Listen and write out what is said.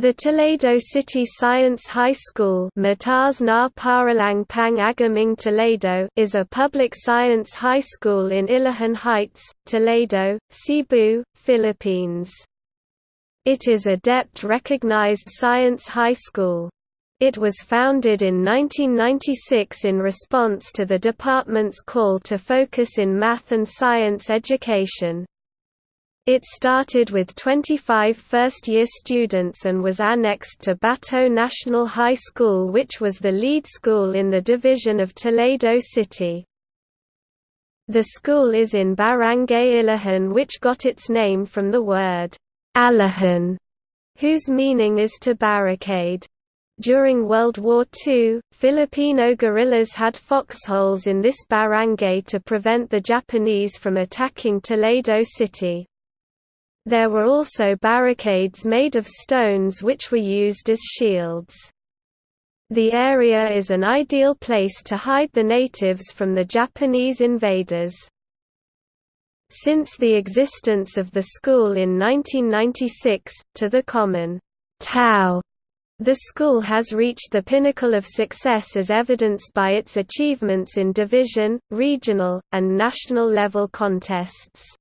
The Toledo City Science High School Toledo is a public science high school in Ilihan Heights, Toledo, Cebu, Philippines. It is a DepEd-recognized science high school. It was founded in 1996 in response to the department's call to focus in math and science education. It started with 25 first-year students and was annexed to Bato National High School which was the lead school in the division of Toledo City. The school is in Barangay Ilihan which got its name from the word, Alahan, whose meaning is to barricade. During World War II, Filipino guerrillas had foxholes in this barangay to prevent the Japanese from attacking Toledo City. There were also barricades made of stones which were used as shields. The area is an ideal place to hide the natives from the Japanese invaders. Since the existence of the school in 1996, to the common Tao, the school has reached the pinnacle of success as evidenced by its achievements in division, regional, and national level contests.